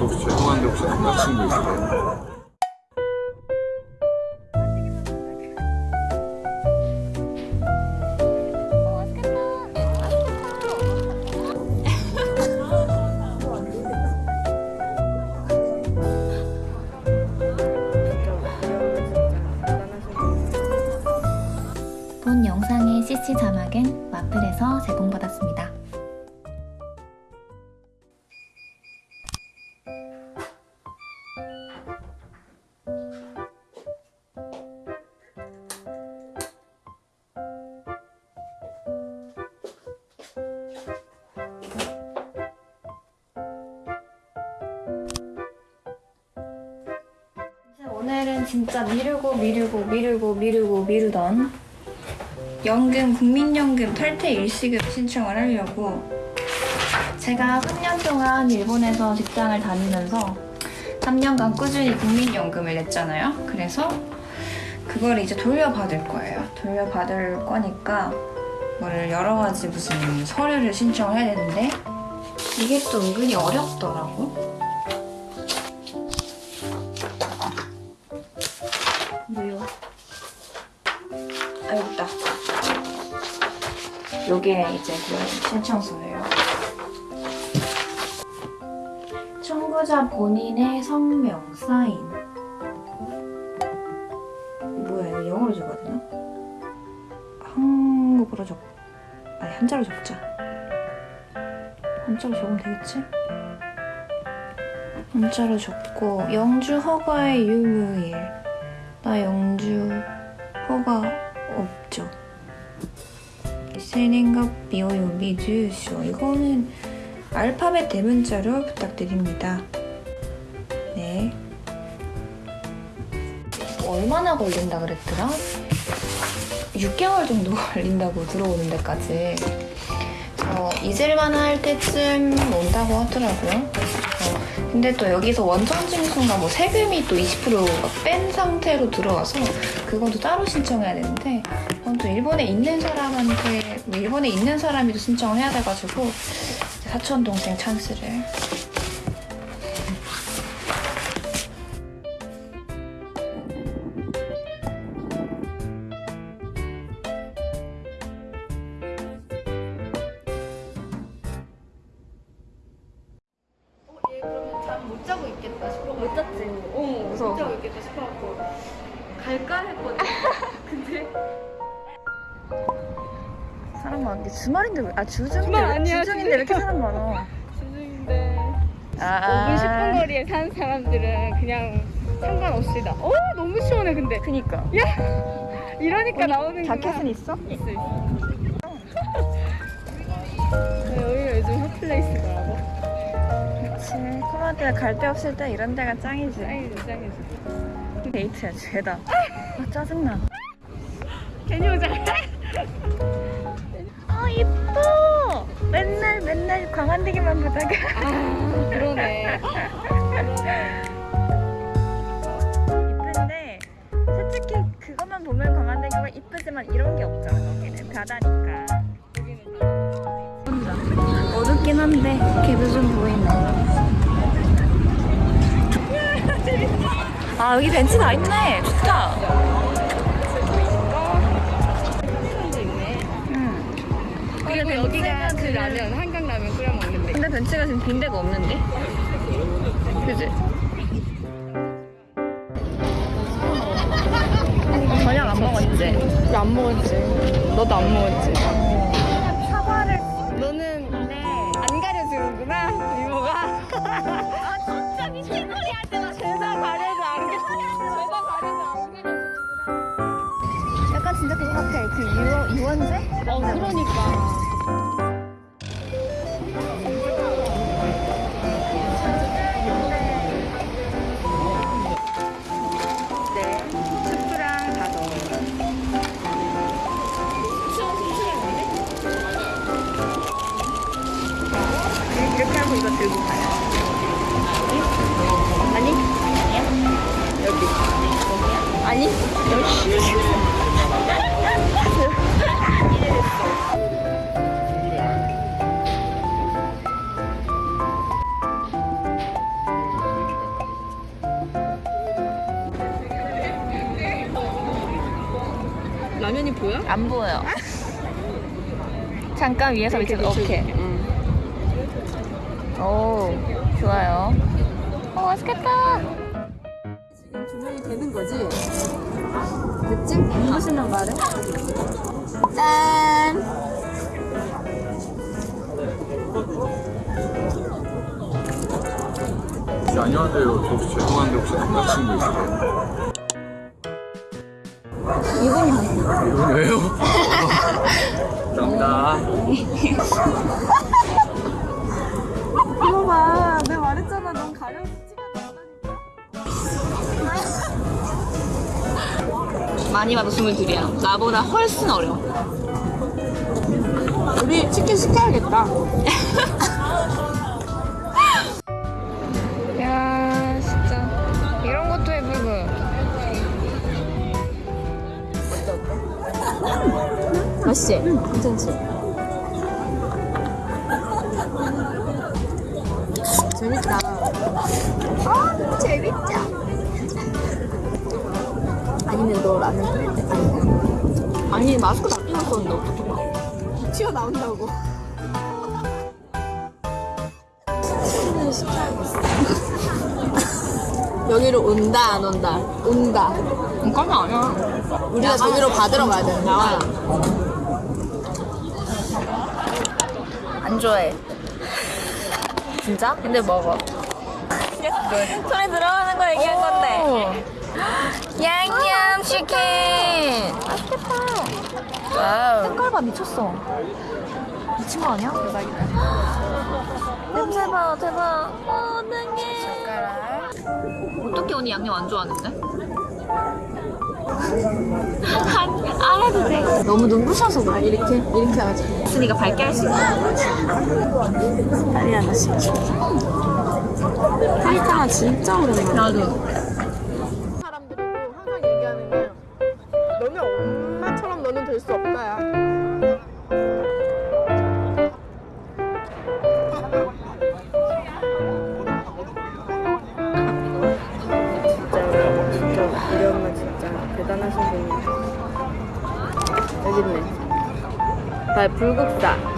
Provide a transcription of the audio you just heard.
혹시 죄송한데 혹시 남자친구 있으세요? 본 영상의 CC 자막은 마플에서 제공받았습니다. 진짜 미루고 미루고 미루고 미루고 미루던 연금, 국민연금 탈퇴 일시금 신청을 하려고 제가 3년 동안 일본에서 직장을 다니면서 3년간 꾸준히 국민연금을 냈잖아요. 그래서 그걸 이제 돌려받을 거예요. 돌려받을 거니까 뭐를 여러 가지 무슨 서류를 신청을 해야 되는데 이게 또 은근히 어렵더라고. 무효. 아, 여기 있다. 요게 이제 그 신청서예요. 청구자 본인의 성명, 사인. 뭐야, 이거 영어로 적어야 되나? 한국어로 적, 아니, 한자로 적자. 한자로 적으면 되겠지? 한자로 적고, 영주 허가의 유무일. 나 영주 허가 없죠. 생년月日 오요비 주소 이거는 알파벳 대문자로 부탁드립니다. 네. 얼마나 걸린다 그랬더라? 6개월 정도 걸린다고 들어오는 데까지. 어, 잊을만 할 때쯤 온다고 하더라고요. 어, 근데 또 여기서 원천 징수인가 뭐 세금이 또 20%뺀 상태로 들어와서 그것도 따로 신청해야 되는데 그건 또 일본에 있는 사람한테 뭐 일본에 있는 사람이 또 신청을 해야 돼가지고 사촌 동생 찬스를 자고 있겠다 싶어. 못 잤지? 어, 무서워서. 못 자고 있겠다 싶어갖고 갈까 했거든. 근데 사람 많은데 주말인데 왜, 아 주중인데 주말 왜- 아니야, 주중인데 왜 이렇게 사람 많아? 주중인데 아, 5분 10분 거리에 사는 사람들은 그냥 상관없이 나. 어 너무 시원해 근데. 그니까 이러니까 나오는 자켓은 있어? 있어 있어. 코마디가 갈데 없을 때 이런 데가 짱이지 짱이지 짱이지. 데이트야 죄다 아 짜증나 괜히 오자. 아 이뻐 맨날 맨날 광안대기만 보다가 아 그러네. 이쁜데 솔직히 그것만 보면 광안대교가 이쁘지만 이런 게 없잖아 거기는 바다니까 어둡긴 한데 걔도 좀 보이네 아 여기 벤치 다 있네 좋다. 응. 그리고 여기가 그 라면 한강 라면 끓여 먹는데. 근데 벤치가 지금 빈 데가 없는데? 그지? 저녁 안 먹었지? 안 먹었지. 너도 안 먹었지. 사과를 너는 네. 안 가려주는구나 이모가. 아 진짜 미친 소리 하지 마 죄다 그거 같아 그 유원, 유원제? 어 그러니까. 네 이렇게 하고 이거 들고 가요 아니? 여기 아니? 여기 라면이 보여? 안 보여. 잠깐 위에서 밑으로 오케이. 응. 오, 좋아요. 어, 맛있겠다. 조명이 되는 거지? 됐지? 무엇이랑 말해? 짠. 네, 안녕하세요. 저 혹시 죄송한데 혹시 남자친구 있으세요? 이분이요. 이분이에요? 감사합니다. 이거 봐. 내가 말했잖아. 넌 가려서 찍어야 많이 봐도 스물둘이야. 나보다 훨씬 어려. 우리 치킨 시켜야겠다. 맛있지? 괜찮지? 재밌다. 아, 재밌죠? 아니면 너 라면 끓일 때 아니 아니 마스크 다 어떻게 봐 튀어나온다고 치킨을 시켜야겠어 여기로 온다 안 온다 온다 그건 아니야. 우리가 저기로 받으러 가야 되는 거야 안 좋아해. 진짜? 근데 먹어. 손에 들어가는 거 얘기한 건데. 양념 치킨. 맛있겠다. wow. 색깔 미쳤어. 미친 거 아니야? 대박이다. 냄새 봐, 대박. 어, 어떡해. 젓가락. 어떻게 언니 양념 안 좋아하는데? 너무 눈부셔서 그래 이렇게 이렇게 하지 있으니까 밝게 할 수 있어. 빨리 하나 시켜 파이타나 진짜 오랜만에 나도. 사람들이고 항상 얘기하는 게 너네 엄마처럼 너는 될 수 없다야. 불국사.